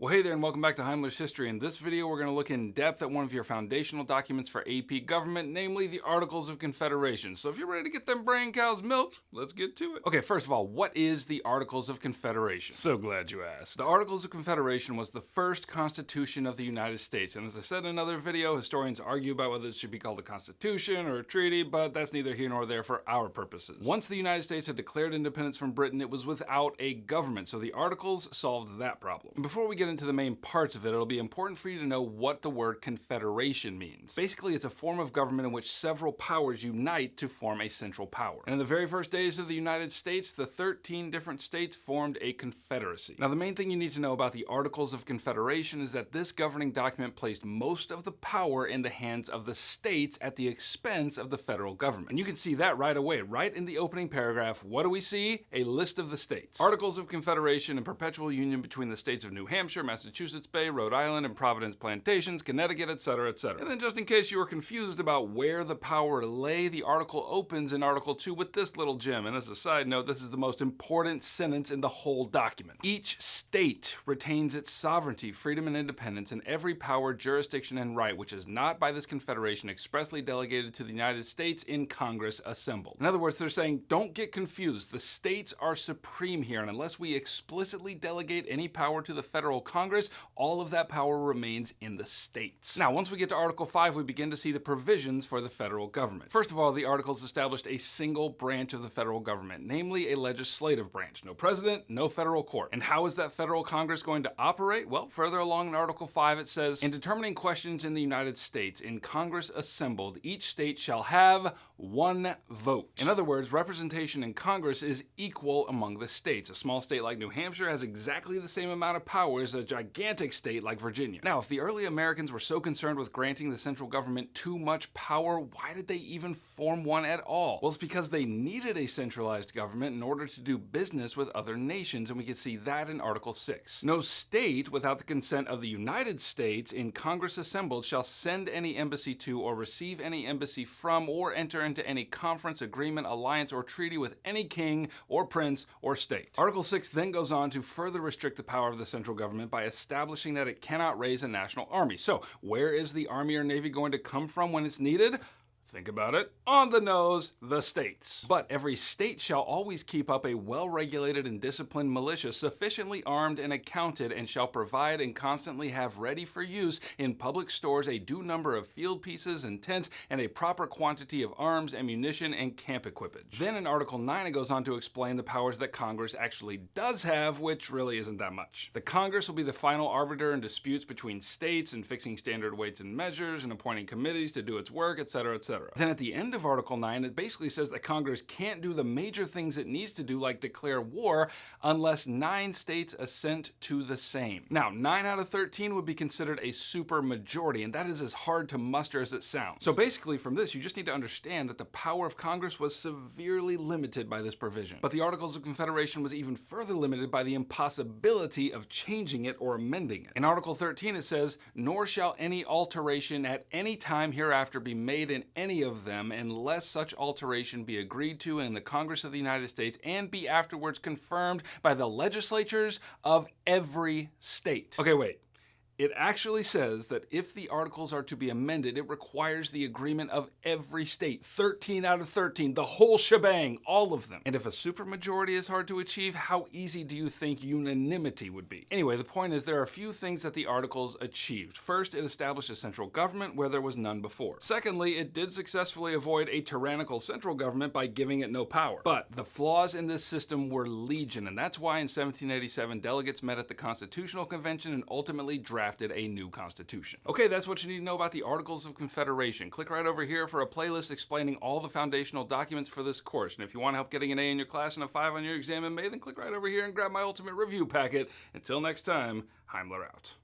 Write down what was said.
Well, hey there, and welcome back to Heimler's History. In this video, we're going to look in depth at one of your foundational documents for AP government, namely the Articles of Confederation. So if you're ready to get them brain cows milked, let's get to it. Okay, first of all, what is the Articles of Confederation? So glad you asked. The Articles of Confederation was the first constitution of the United States, and as I said in another video, historians argue about whether it should be called a constitution or a treaty, but that's neither here nor there for our purposes. Once the United States had declared independence from Britain, it was without a government, so the Articles solved that problem. And before we get into the main parts of it, it'll be important for you to know what the word confederation means. Basically, it's a form of government in which several powers unite to form a central power. And in the very first days of the United States, the 13 different states formed a confederacy. Now, the main thing you need to know about the Articles of Confederation is that this governing document placed most of the power in the hands of the states at the expense of the federal government. And you can see that right away, right in the opening paragraph. What do we see? A list of the states. Articles of Confederation and perpetual union between the states of New Hampshire, Massachusetts, Massachusetts Bay, Rhode Island, and Providence Plantations, Connecticut, etc., etc. And then just in case you were confused about where the power lay, the article opens in Article 2 with this little gem. And as a side note, this is the most important sentence in the whole document. Each state retains its sovereignty, freedom, and independence in every power, jurisdiction, and right which is not by this confederation expressly delegated to the United States in Congress assembled. In other words, they're saying, don't get confused. The states are supreme here, and unless we explicitly delegate any power to the federal Congress, all of that power remains in the states. Now, once we get to Article 5, we begin to see the provisions for the federal government. First of all, the articles established a single branch of the federal government, namely a legislative branch. No president, no federal court. And how is that federal Congress going to operate? Well, further along in Article 5, it says, In determining questions in the United States, in Congress assembled, each state shall have one vote. In other words, representation in Congress is equal among the states. A small state like New Hampshire has exactly the same amount of power as a gigantic state like Virginia. Now, if the early Americans were so concerned with granting the central government too much power, why did they even form one at all? Well, it's because they needed a centralized government in order to do business with other nations, and we can see that in Article 6. No state, without the consent of the United States, in Congress assembled, shall send any embassy to or receive any embassy from or enter into any conference, agreement, alliance, or treaty with any king or prince or state. Article 6 then goes on to further restrict the power of the central government by establishing that it cannot raise a national army. So where is the Army or Navy going to come from when it's needed? Think about it. On the nose, the states. But every state shall always keep up a well-regulated and disciplined militia sufficiently armed and accounted and shall provide and constantly have ready for use in public stores a due number of field pieces and tents and a proper quantity of arms, ammunition, and camp equipage. Then in Article 9 it goes on to explain the powers that Congress actually does have, which really isn't that much. The Congress will be the final arbiter in disputes between states and fixing standard weights and measures and appointing committees to do its work, etc., Then at the end of Article 9, it basically says that Congress can't do the major things it needs to do, like declare war, unless nine states assent to the same. Now, 9 out of 13 would be considered a super majority, and that is as hard to muster as it sounds. So basically from this, you just need to understand that the power of Congress was severely limited by this provision. But the Articles of Confederation was even further limited by the impossibility of changing it or amending it. In Article 13 it says, nor shall any alteration at any time hereafter be made in any any of them unless such alteration be agreed to in the Congress of the United States and be afterwards confirmed by the legislatures of every state. Okay, wait. It actually says that if the articles are to be amended, it requires the agreement of every state. 13 out of 13, the whole shebang, all of them. And if a supermajority is hard to achieve, how easy do you think unanimity would be? Anyway, the point is there are a few things that the articles achieved. First, it established a central government where there was none before. Secondly, it did successfully avoid a tyrannical central government by giving it no power. But the flaws in this system were legion, and that's why in 1787 delegates met at the Constitutional Convention and ultimately drafted drafted a new constitution. Okay, that's what you need to know about the Articles of Confederation. Click right over here for a playlist explaining all the foundational documents for this course. And if you want to help getting an A in your class and a 5 on your exam in May, then click right over here and grab my ultimate review packet. Until next time, Heimler out.